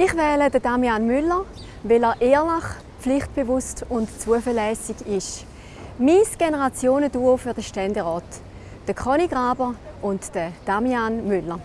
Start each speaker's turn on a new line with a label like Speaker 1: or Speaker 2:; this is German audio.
Speaker 1: Ich wähle den Damian Müller, weil er ehrlich, pflichtbewusst und zuverlässig ist. Mein Generationenduo für den Ständerat. Der Conny Graber und der Damian Müller.